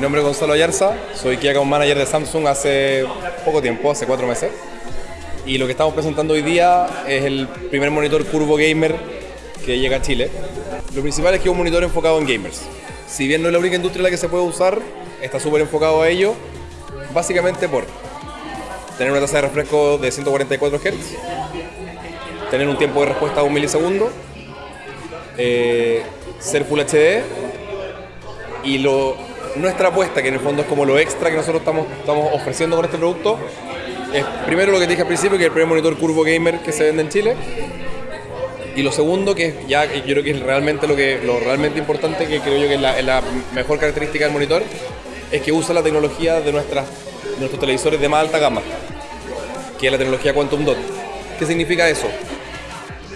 nombre es Gonzalo Ayarza, soy Key Account Manager de Samsung hace poco tiempo, hace cuatro meses. Y lo que estamos presentando hoy día es el primer monitor curvo gamer que llega a Chile. Lo principal es que es un monitor enfocado en gamers. Si bien no es la única industria en la que se puede usar, está súper enfocado a ello, básicamente por tener una tasa de refresco de 144 Hz, tener un tiempo de respuesta de un milisegundo, eh, ser Full HD y lo, nuestra apuesta, que en el fondo es como lo extra que nosotros estamos, estamos ofreciendo con este producto, es primero lo que te dije al principio, que es el primer monitor curvo gamer que se vende en Chile. Y lo segundo, que ya yo creo que es realmente lo, que, lo realmente importante, que creo yo que es la, mejor característica del monitor, es que usa la tecnología de, nuestras, de nuestros televisores de más alta gama, que es la tecnología Quantum Dot. ¿Qué significa eso?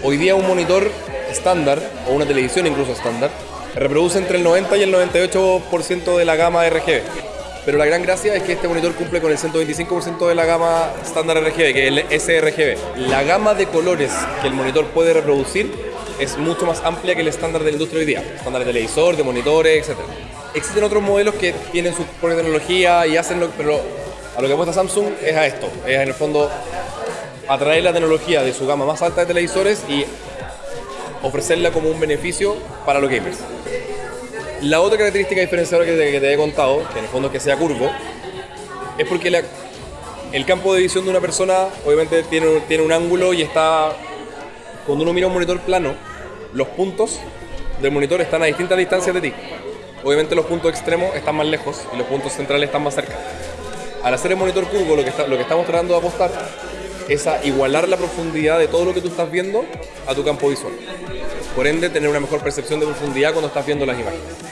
Hoy día un monitor estándar, o una televisión incluso estándar, reproduce entre el 90 y el 98% de la gama RGB. Pero la gran gracia es que este monitor cumple con el 125% de la gama estándar RGB, que es el sRGB. La gama de colores que el monitor puede reproducir es mucho más amplia que el estándar de la industria hoy día. Estándar de televisor, de monitores, etc. Existen otros modelos que tienen su propia tecnología y hacen lo pero a lo que apuesta Samsung es a esto. Es en el fondo atraer la tecnología de su gama más alta de televisores y ofrecerla como un beneficio para los gamers. La otra característica diferenciadora que te, que te he contado, que en el fondo es que sea curvo, es porque la- el campo de visión de una persona obviamente tiene, tiene un ángulo y está... Cuando uno mira un monitor plano, los puntos del monitor están a distintas distancias de ti. Obviamente los puntos extremos están más lejos y los puntos centrales están más cerca. Al hacer el monitor curvo, lo que, está- lo que estamos tratando de apostar es a igualar la profundidad de todo lo que tú estás viendo a tu campo visual. Por ende, tener una mejor percepción de profundidad cuando estás viendo las imágenes.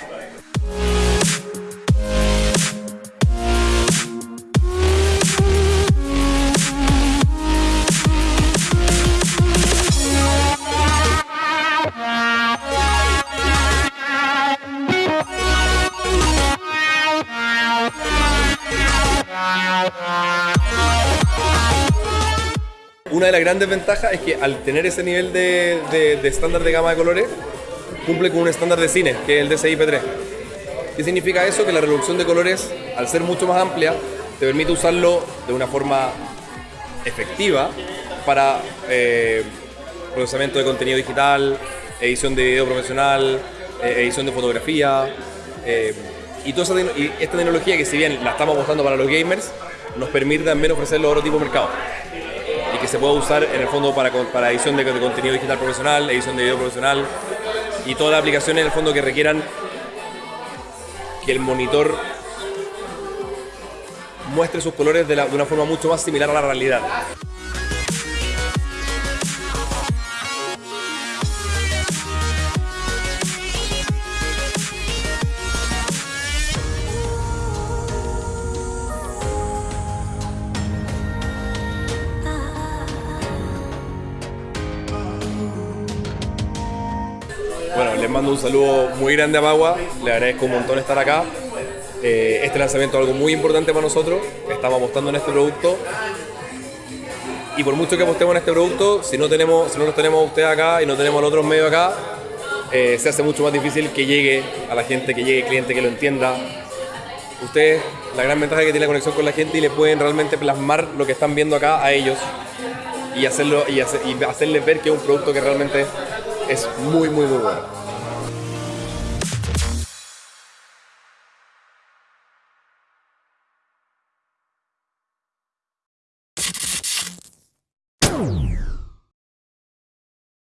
Una de las grandes ventajas es que al tener ese nivel de, de- de estándar de gama de colores, cumple con un estándar de cine, que es el DCI-P3. ¿Qué significa eso? Que la reproducción de colores, al ser mucho más amplia, te permite usarlo de una forma efectiva para eh, procesamiento de contenido digital, edición de video profesional, eh, edición de fotografía. eh, y, toda esta tecnología que si bien la estamos mostrando para los gamers, nos permite también ofrecerlo a otro tipo de mercado que se pueda usar en el fondo para, para edición de, contenido digital profesional, edición de video profesional y todas las aplicaciones en el fondo que requieran que el monitor muestre sus colores de una forma mucho más similar a la realidad. Les mando un saludo muy grande a Pagua, le agradezco un montón estar acá. Eh, este lanzamiento es algo muy importante para nosotros, estamos apostando en este producto. Y por mucho que apostemos en este producto, si no, tenemos, si no los tenemos a ustedes acá y no tenemos a los otros medios acá, eh, se hace mucho más difícil que llegue a la gente, que llegue el cliente, que lo entienda. Ustedes, la gran ventaja es que tienen la conexión con la gente y le pueden realmente plasmar lo que están viendo acá a ellos y, hacerlo, y, hacer- y hacerles ver que es un producto que realmente es muy, muy, muy bueno.